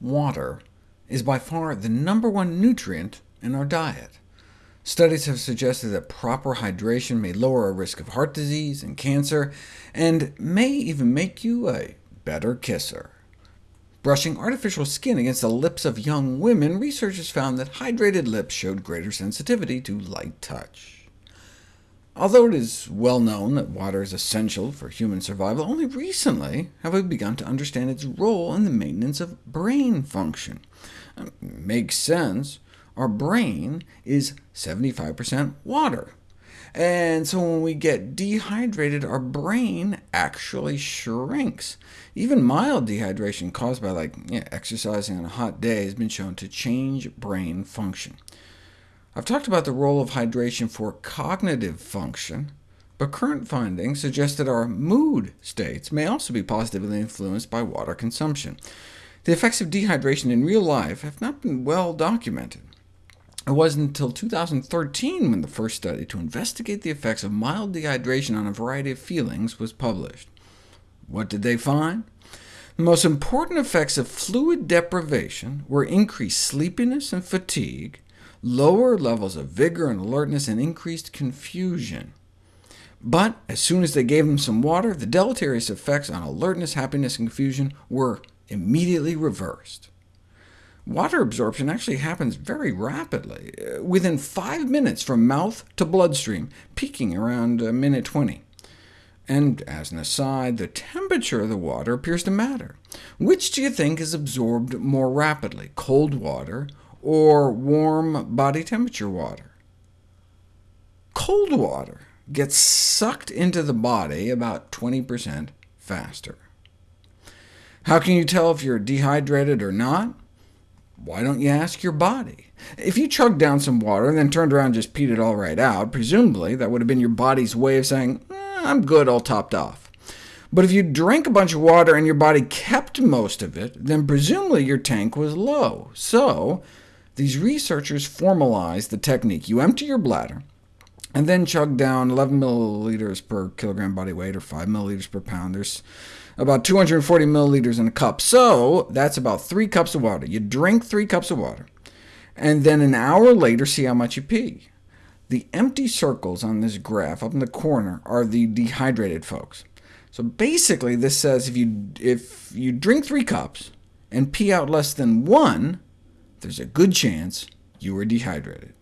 water is by far the number one nutrient in our diet. Studies have suggested that proper hydration may lower our risk of heart disease and cancer, and may even make you a better kisser. Brushing artificial skin against the lips of young women, researchers found that hydrated lips showed greater sensitivity to light touch. Although it is well known that water is essential for human survival, only recently have we begun to understand its role in the maintenance of brain function. It makes sense. Our brain is 75% water. And so when we get dehydrated, our brain actually shrinks. Even mild dehydration caused by like exercising on a hot day has been shown to change brain function. I've talked about the role of hydration for cognitive function, but current findings suggest that our mood states may also be positively influenced by water consumption. The effects of dehydration in real life have not been well documented. It wasn't until 2013 when the first study to investigate the effects of mild dehydration on a variety of feelings was published. What did they find? The most important effects of fluid deprivation were increased sleepiness and fatigue, lower levels of vigor and alertness, and increased confusion. But as soon as they gave them some water, the deleterious effects on alertness, happiness, and confusion were immediately reversed. Water absorption actually happens very rapidly, uh, within 5 minutes from mouth to bloodstream, peaking around a minute 20. And as an aside, the temperature of the water appears to matter. Which do you think is absorbed more rapidly, cold water or warm body temperature water? Cold water gets sucked into the body about 20% faster. How can you tell if you're dehydrated or not? Why don't you ask your body? If you chugged down some water and then turned around and just peed it all right out, presumably that would have been your body's way of saying, eh, I'm good, all topped off. But if you drank a bunch of water and your body kept most of it, then presumably your tank was low. So these researchers formalized the technique. You empty your bladder, and then chug down 11 milliliters per kilogram body weight, or 5 milliliters per pound. There's about 240 milliliters in a cup, so that's about 3 cups of water. You drink 3 cups of water, and then an hour later see how much you pee. The empty circles on this graph up in the corner are the dehydrated folks. So basically this says if you, if you drink 3 cups and pee out less than 1, there's a good chance you were dehydrated.